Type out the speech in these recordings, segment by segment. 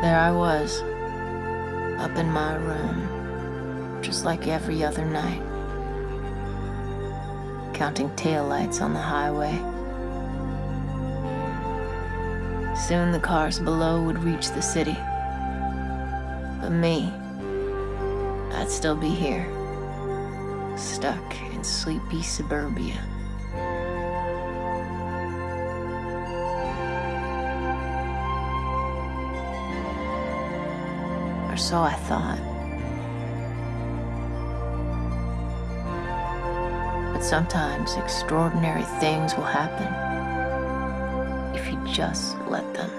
There I was, up in my room, just like every other night, counting taillights on the highway. Soon the cars below would reach the city. But me, I'd still be here, stuck in sleepy suburbia. So I thought. But sometimes extraordinary things will happen if you just let them.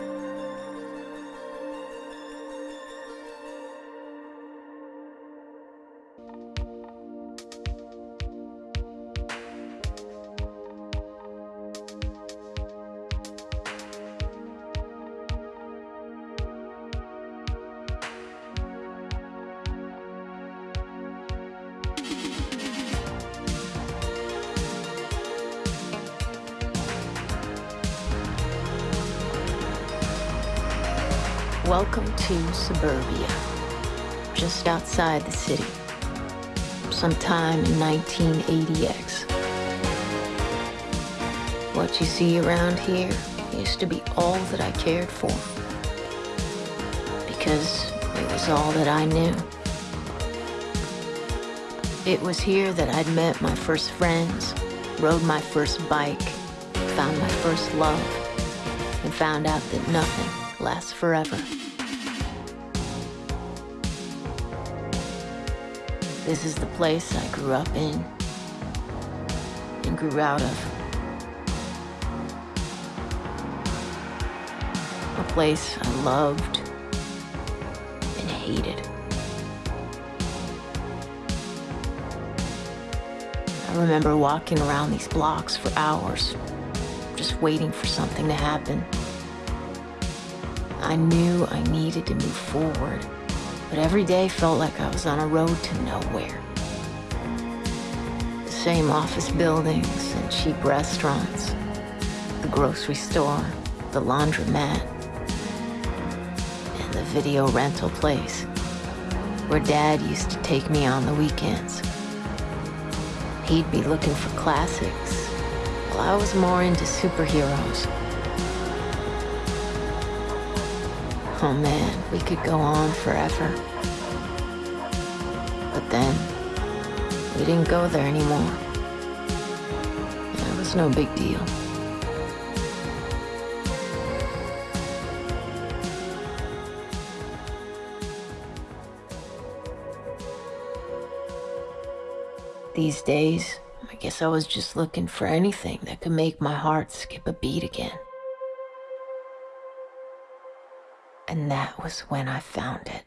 Welcome to suburbia, just outside the city, sometime in 1980X. What you see around here used to be all that I cared for, because it was all that I knew. It was here that I'd met my first friends, rode my first bike, found my first love, and found out that nothing lasts forever. This is the place I grew up in and grew out of. A place I loved and hated. I remember walking around these blocks for hours, just waiting for something to happen. I knew I needed to move forward, but every day felt like I was on a road to nowhere. The same office buildings and cheap restaurants, the grocery store, the laundromat, and the video rental place where Dad used to take me on the weekends. He'd be looking for classics, while I was more into superheroes. Oh man, we could go on forever. But then, we didn't go there anymore. It was no big deal. These days, I guess I was just looking for anything that could make my heart skip a beat again. And that was when I found it.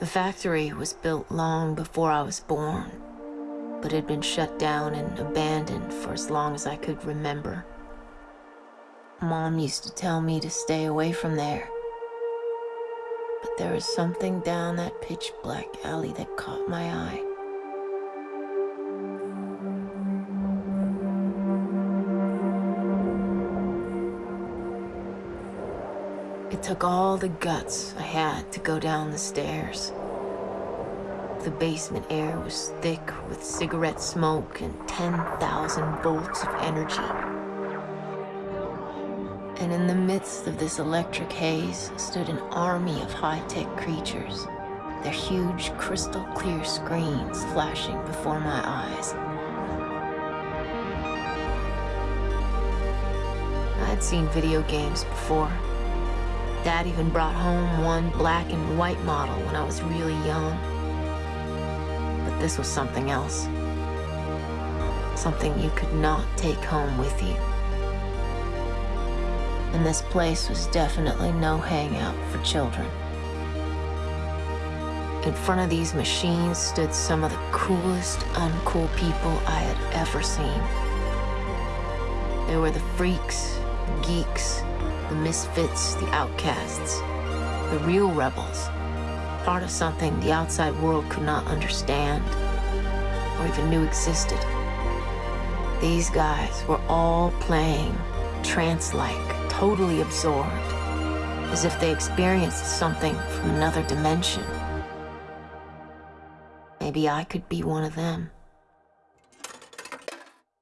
The factory was built long before I was born, but had been shut down and abandoned for as long as I could remember. Mom used to tell me to stay away from there. But there was something down that pitch black alley that caught my eye. Took all the guts I had to go down the stairs. The basement air was thick with cigarette smoke and 10,000 volts of energy. And in the midst of this electric haze stood an army of high-tech creatures, their huge crystal clear screens flashing before my eyes. I'd seen video games before. Dad even brought home one black and white model when I was really young. But this was something else. Something you could not take home with you. And this place was definitely no hangout for children. In front of these machines stood some of the coolest, uncool people I had ever seen. They were the freaks, geeks, the misfits, the outcasts, the real rebels, part of something the outside world could not understand or even knew existed. These guys were all playing trance-like, totally absorbed, as if they experienced something from another dimension. Maybe I could be one of them.